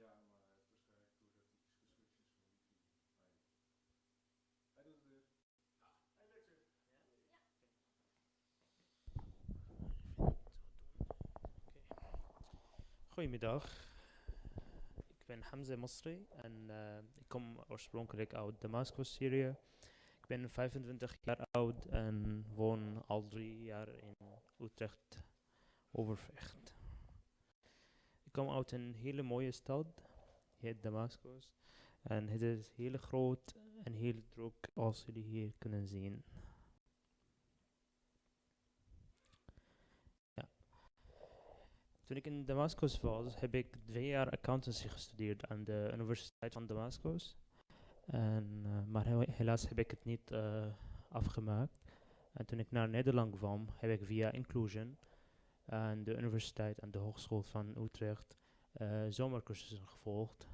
Ja, maar hij heeft waarschijnlijk doordat hij geschrift is van wifi. Hij doet het weer. Hij lukt weer. Goedemiddag. Ik ben Hamza Masri en eh, ik kom oorspronkelijk uit Damascus, Syrië. Ik ben 25 jaar oud en woon al drie jaar in Utrecht, Overvecht. Kom uit een hele mooie stad, heet Damascus. En het is heel groot en heel druk als jullie hier kunnen zien. Ja. Toen ik in Damascus was, heb ik twee jaar accountancy gestudeerd aan de Universiteit van Damascus. En, eh, maar he- helaas heb ik het niet eh, afgemaakt. En toen ik naar Nederland kwam, heb ik via Inclusion aan de universiteit en de Hogeschool van Utrecht eh, zomercursussen gevolgd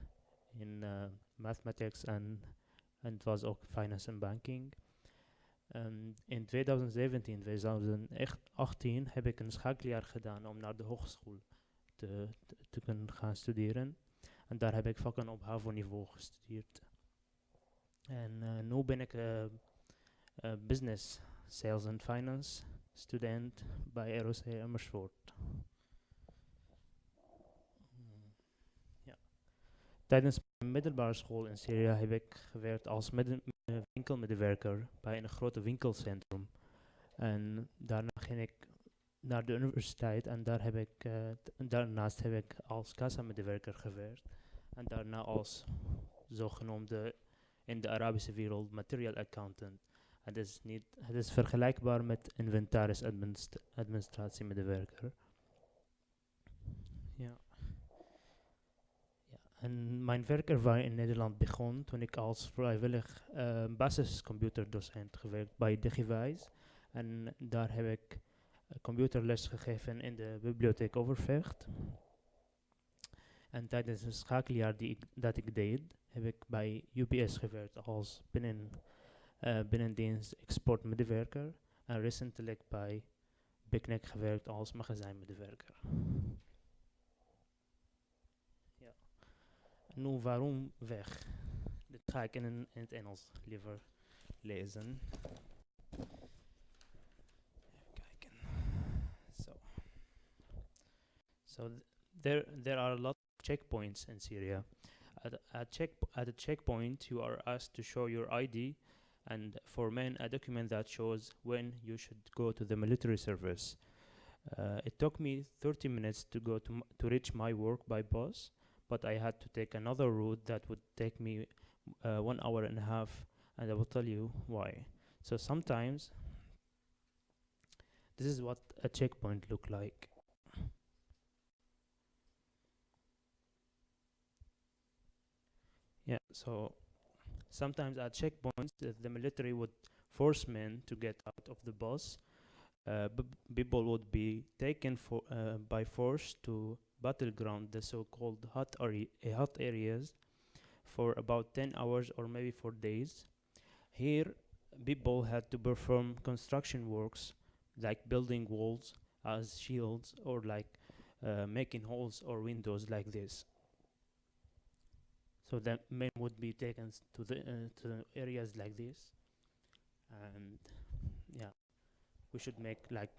in eh, mathematics en, en het was ook finance en banking. En in 2017, 2018 heb ik een schakeljaar gedaan om naar de hogeschool te, te, kunnen gaan studeren. En daar heb ik vakken op HAVO-niveau gestudeerd. En eh, nu ben ik business, sales and finance student bij ROC Amersfoort. Tijdens mijn middelbare school in Syrië heb ik gewerkt als winkelmedewerker bij een grote winkelcentrum. En daarna ging ik naar de universiteit en daar heb ik, eh, daarnaast heb ik als kassamedewerker gewerkt. En daarna als zogenoemde in de Arabische wereld material accountant. Het is, niet, het is vergelijkbaar met inventaris administ- administratiemedewerker. Ja. ja. En mijn werkervaring in Nederland begon toen ik als vrijwillig eh, basiscomputerdocent gewerkt bij Digiwijs. En daar heb ik eh, computerles gegeven in de bibliotheek Overvecht. En tijdens een schakeljaar die ik, dat ik deed, heb ik bij UPS gewerkt als binnen, eh binnendienst exportmedewerker. En recentelijk bij Picnic gewerkt als magazijnmedewerker. Ja. Nu waarom weg? Dit ga ik in, in het Engels liever lezen. Kijken. So th- there, there are a lot checkpoints in Syria. At, a- check, at a checkpoint, you are asked to show your ID and for men, a document that shows when you should go to the military service. Uh, it took me 30 minutes to go to, to reach my work by bus, but I had to take another route that would take me uh, one hour and a half, and I will tell you why. So sometimes, this is what a checkpoint look like. Yeah, so sometimes at checkpoints, the, military would force men to get out of the bus. Uh, people would be taken for, uh, by force to battleground, the so-called hot, uh, hot areas, for about 10 hours or maybe for days. Here, people had to perform construction works like building walls as shields or like uh, making holes or windows like this. So that men would be taken to the uh, to areas like this, and yeah, we should make like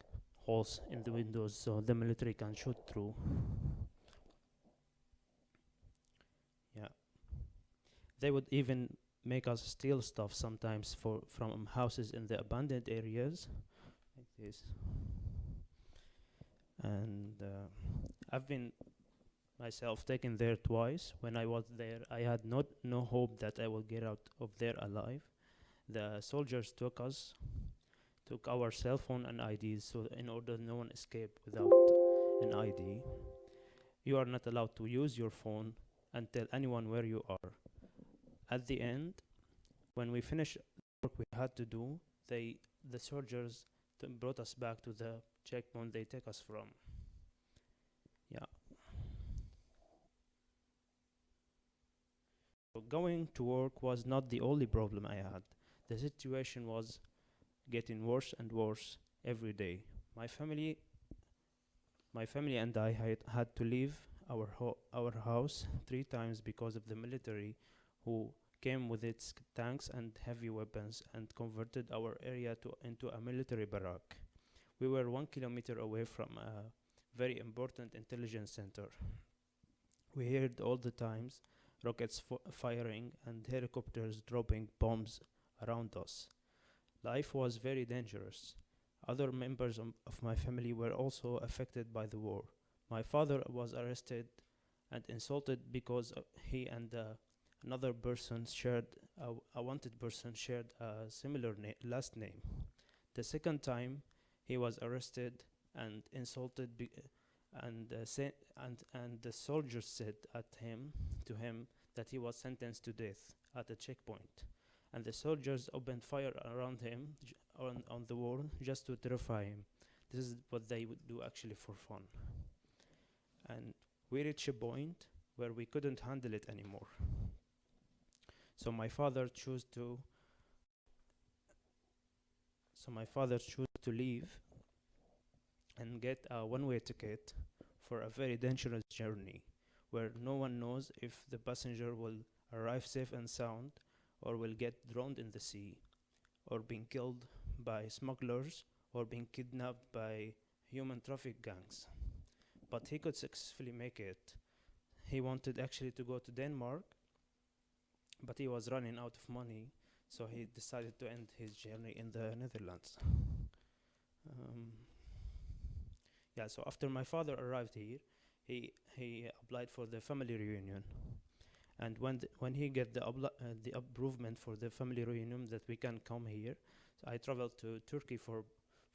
holes in the windows so the military can shoot through. Yeah, they would even make us steal stuff sometimes for from houses in the abandoned areas, like this. And uh, I've been myself taken there twice. When I was there, I had not no hope that I would get out of there alive. The soldiers took us, took our cell phone and IDs, so in order no one escape without an ID. You are not allowed to use your phone and tell anyone where you are. At the end, when we finished work we had to do, they the soldiers brought us back to the checkpoint they take us from. Yeah. So going to work was not the only problem I had. The situation was getting worse and worse every day. My family, my family and I had, had to leave our our house three times because of the military who came with its tanks and heavy weapons and converted our area to into a military barrack. We were one kilometer away from a very important intelligence center. We heard all the times rockets firing and helicopters dropping bombs around us. Life was very dangerous. Other members of my family were also affected by the war. My father was arrested and insulted because he and uh, another person shared a, wanted person shared a similar na- last name. The second time, he was arrested and insulted, and uh, and and the soldiers said at him to him that he was sentenced to death at a checkpoint, and the soldiers opened fire around him on on the wall just to terrify him. This is what they would do actually for fun. And we reached a point where we couldn't handle it anymore. So my father chose to so my father chose to leave and get a one-way ticket for a very dangerous journey where no one knows if the passenger will arrive safe and sound or will get drowned in the sea or being killed by smugglers or being kidnapped by human traffic gangs. But he could successfully make it. He wanted actually to go to denmark but he was running out of money so he decided to end his journey in the netherlands. Um, yeah so after my father arrived here he he applied for the family reunion. And when when he get the uh, the approval for the family reunion that we can come here so i traveled to turkey for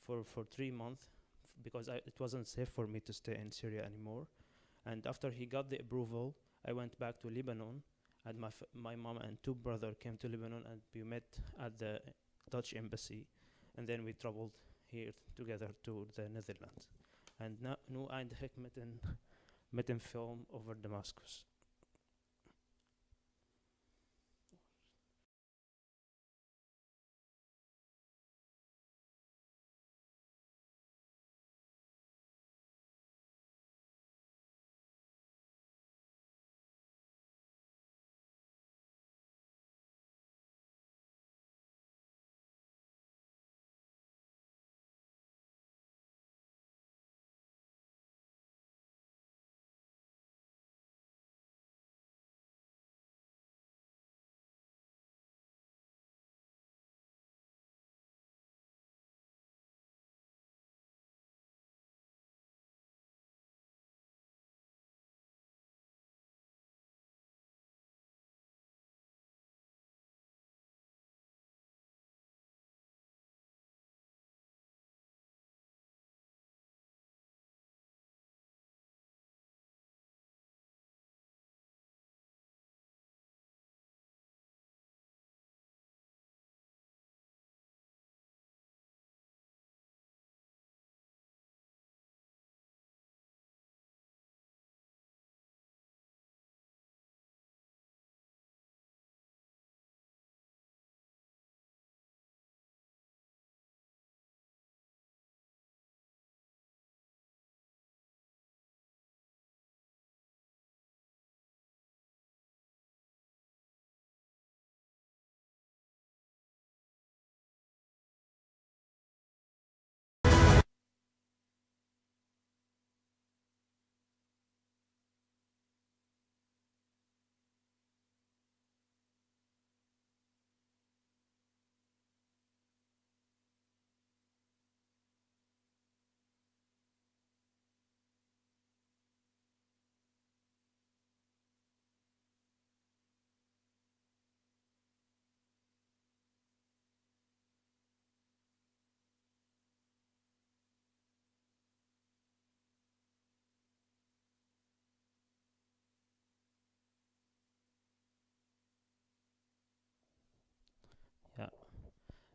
for for 3 months because I, it wasn't safe for me to stay in syria anymore. And after he got the approval i went back to lebanon and my my mom and two brother came to lebanon and we met at the dutch embassy and then we traveled here together to the netherlands and no, no and met een film over Damascus.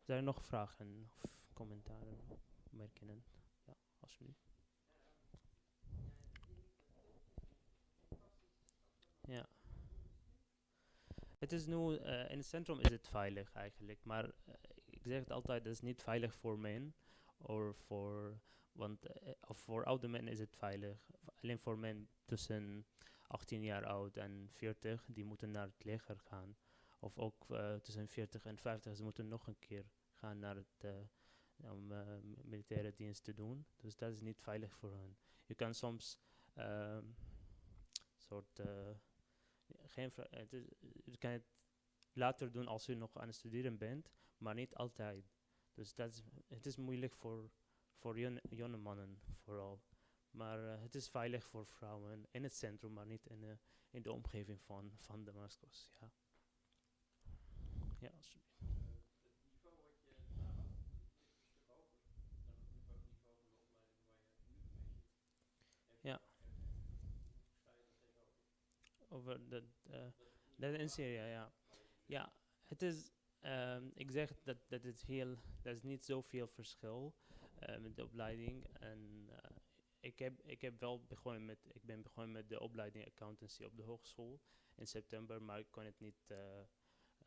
Zijn er nog vragen of commentaren, opmerkingen? Ja, alsjeblieft. Ja. Het is nu, eh, in het centrum is het veilig eigenlijk, maar eh, ik zeg het altijd, het is niet veilig voor men, of voor, want, eh, of voor oude mensen is het veilig, alleen voor men tussen 18 jaar oud en 40, die moeten naar het leger gaan. Of ook eh, tussen 40 en 50, ze moeten nog een keer gaan naar het, eh, om eh, militaire dienst te doen. Dus dat is niet veilig voor hen. Je kan soms ehm, soort, geen, het je kan het later doen als je nog aan het studeren bent, maar niet altijd. Dus dat is, het is moeilijk voor, voor jonge, mannen vooral. Maar het is veilig voor vrouwen in het centrum, maar niet in de, in de omgeving van, van Damascus. Ja. Ja, alsjeblieft. Ja. Over eh, dat in Syrië, ja. Ja, het is, ehm, ik zeg dat, dat het heel, dat is niet zoveel verschil eh, met de opleiding. En eh, ik, heb, ik heb wel begonnen met, ik ben begonnen met de opleiding accountancy op de hogeschool in september, maar ik kon het niet eh,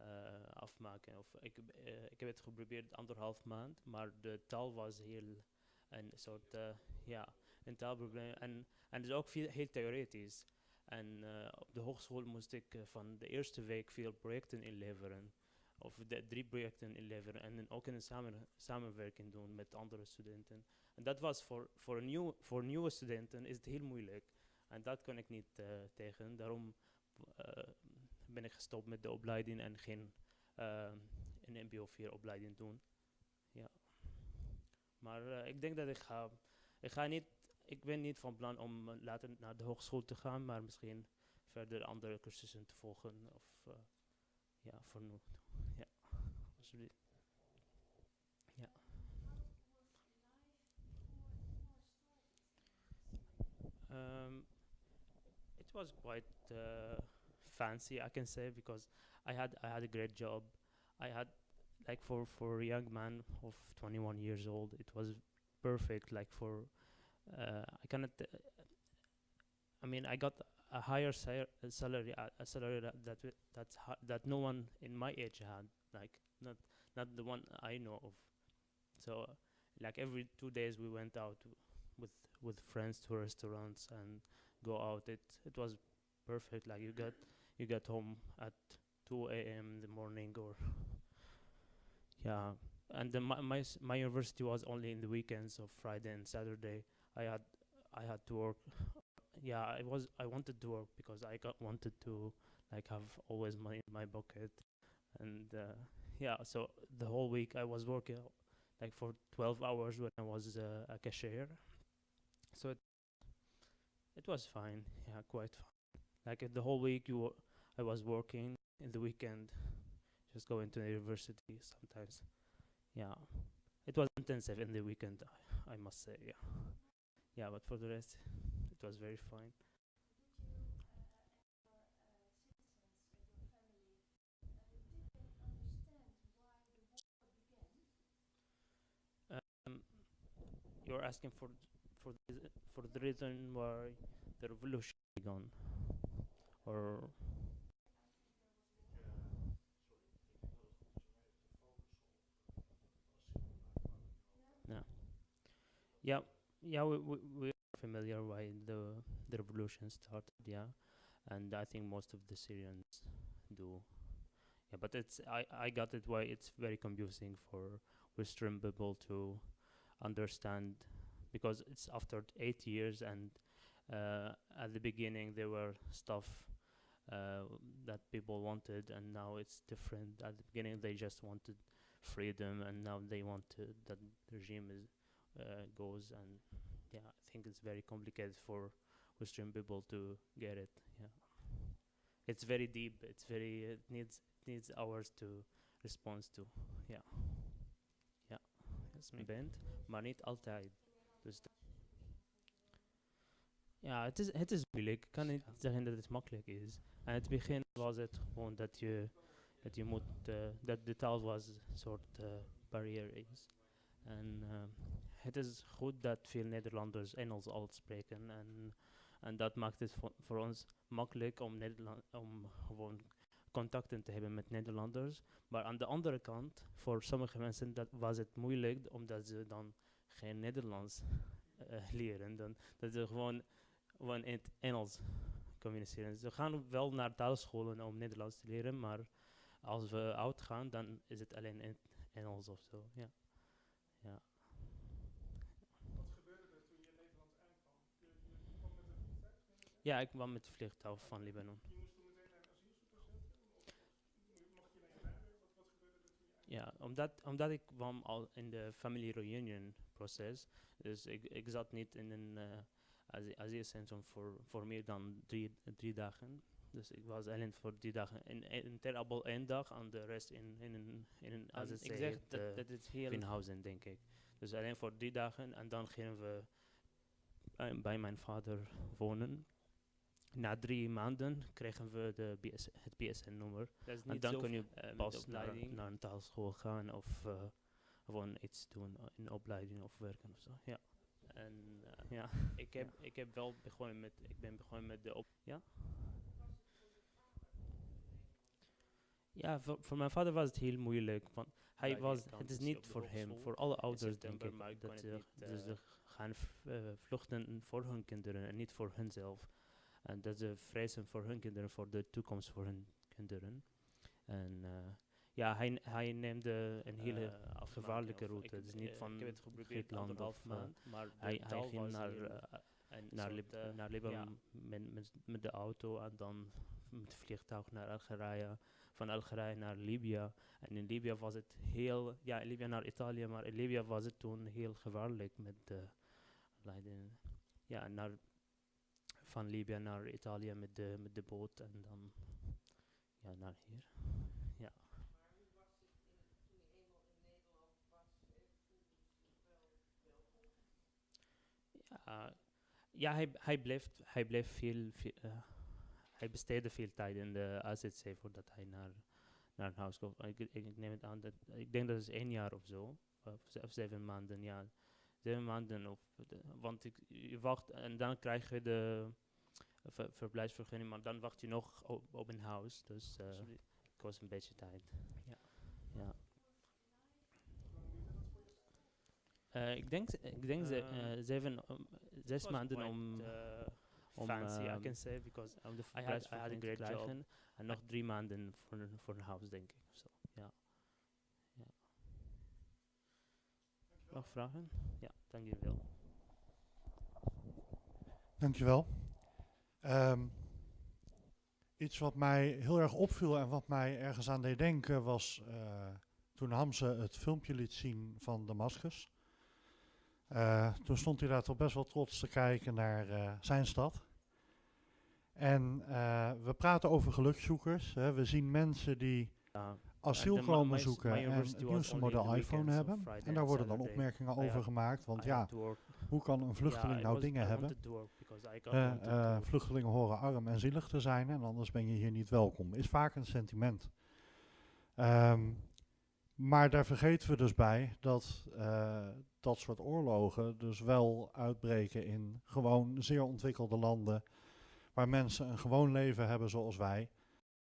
eh, afmaken. Of ik, eh, ik heb het geprobeerd anderhalf maand, maar de taal was heel een soort, eh, ja, een taalprobleem. En, en het is ook veel, heel theoretisch. En op de hogeschool moest ik van de eerste week veel projecten inleveren. Of drie projecten inleveren. En ook een samen, samenwerking doen met andere studenten. En dat was voor, voor, nieuw, voor nieuwe studenten is het heel moeilijk. En dat kon ik niet tegen. Daarom gestopt met de opleiding en geen eh, een MBO 4 opleiding doen. Ja. Maar eh, ik denk dat ik ga, ik ga niet, ik ben niet van plan om eh, later naar de hogeschool te gaan, maar misschien verder andere cursussen te volgen. Of eh, ja, voor nu. Ja, alsjeblieft. Um, it was quite uh, fancy, I can say, because I had I had a great job. I had like for for a young man of 21 years old, it was perfect. Like for uh, I cannot. Uh, I mean, I got a higher sal- salary, a salary that that ha- that no one in my age had. Like not not the one I know of. So, like every two days, we went out with with friends to restaurants and go out. It it was perfect. Like you got you get home at 2 a.m. in the morning or yeah. And then my my my university was only in the weekends of Friday and Saturday. I had I had to work. Yeah, I was I wanted to work because I got wanted to like have always money in my pocket, and uh, yeah. So the whole week I was working like for 12 hours when I was uh, a cashier. So it, it was fine. Yeah, quite fine. Like uh, the whole week you I was working in the weekend, just going to the university sometimes. Yeah, it was intensive in the weekend. I, I must say. Yeah, yeah. But for the rest, it was very fine. Um, you're asking for for the, for the reason why the revolution began, or yeah, yeah, yeah. We we we're familiar why the the revolution started. Yeah, and I think most of the Syrians do. Yeah, but it's I I got it why it's very confusing for Western people to understand because it's after eight years and uh, at the beginning there were stuff uh, that people wanted and now it's different at the beginning they just wanted freedom and now they want to, that the regime is uh, goes and yeah i think it's very complicated for western people to get it yeah it's very deep it's very it needs it needs hours to respond to yeah yeah yes bent maar niet altijd dus dat- ja, het is, het is moeilijk. Ik kan niet zeggen dat het makkelijk is. Aan het begin was het gewoon dat je, dat je moet, eh, dat de taal was een soort eh, barrière is. En eh, het is goed dat veel Nederlanders Engels al spreken. En, en dat maakt het voor, voor ons makkelijk om, Nederland, om gewoon contacten te hebben met Nederlanders. Maar aan de andere kant, voor sommige mensen dat was het moeilijk omdat ze dan geen Nederlands eh, leren. Dan, dat ze gewoon, gewoon in het Engels communiceren. Ze gaan wel naar taalscholen om Nederlands te leren, maar als we oud gaan, dan is het alleen in Engels of zo. Ja. Ja. Wat gebeurde er toen je in Nederland aankwam? Je, je kwam met een vliegtuig? Ja, ik kwam met het vliegtuig van Libanon. Ja, omdat, omdat ik kwam al in de family reunion proces. Dus ik, ik zat niet in een eh asi- asielcentrum voor, voor meer dan drie, drie dagen. Dus ik was alleen voor drie dagen in, in Ter Abel één dag en de rest in, in een, in een En AZC. ik zeg het, dat, eh, dat is heel... Denk ik. Dus alleen voor drie dagen en dan gingen we bij, bij mijn vader wonen. Na drie maanden kregen we de BS, het BSN-nummer. En dan kun je eh, pas naar, naar een taalschool gaan of eh, gewoon iets doen in opleiding of werken of zo. Ja. En eh, ja. ik, heb, ik heb wel begonnen met, ik ben begonnen met de op... Ja? Ja, voor, voor mijn vader was het heel moeilijk. Want hij Ja, was, het is niet voor hem, voor alle ouders denk ik. dat ze, dus ze gaan vluchten voor hun kinderen en niet voor hunzelf. En dat ze vrezen voor hun kinderen, voor de toekomst voor hun kinderen. En eh, ja, hij, hij neemde een hele eh, afmaken gevaarlijke route. Het is niet eh, van ik heb het geprobeerd Griekenland anderhalf of, maand, maar hij, hij ging naar, naar, Lib naar Libanon met, met, met de auto en dan met het vliegtuig naar Algerije. Van Algerije naar Libië. En in Libië was het heel, ja, in Libië naar Italië, maar in Libië was het toen heel gevaarlijk met de. Ja, naar, van Libië naar Italië met de, met de boot en dan ja, naar hier. Ja. Ja, ja hij, hij, bleef, hij bleef veel, veel eh, hij besteedde veel tijd in de AZC voordat hij naar, naar huis kwam. Ik, ik, neem het aan dat, ik denk dat het één jaar of zo, of, of zeven maanden, ja. Zeven maanden, of, de- want ik, je wacht en dan krijg je de ver, verblijfsvergunning, maar dan wacht je nog op, op een huis, dus eh, Sorry. het kost een beetje tijd. Ja. ja. Eh, ik denk, ik denk ze, Eh, eh, zeven, om- zes maanden om, uh, om, fancy, I ehm, can say, because de I had, I had a great job. En nog drie maanden voor een, voor een huis, denk ik Zo. Ja. ja. Nog vragen? Ja, dank jullie wel. Dankjewel. Ehm iets wat mij heel erg opviel en wat mij ergens aan deed denken was eh, toen Hamze het filmpje liet zien van Damascus. Eh, toen stond hij daar toch best wel trots te kijken naar eh, zijn stad. En we praten over gelukzoekers. Hè. We zien mensen die Ja, asiel komen zoeken en het nieuwste model iPhone hebben. En daar worden dan opmerkingen I over gemaakt. Want ja, hoe kan een vluchteling nou dingen hebben? work. vluchtelingen horen arm en zielig te zijn en anders ben je hier niet welkom. Is vaak een sentiment. Ehm, maar daar vergeten we dus bij dat eh, dat soort oorlogen dus wel uitbreken in gewoon zeer ontwikkelde landen. Waar mensen een gewoon leven hebben zoals wij.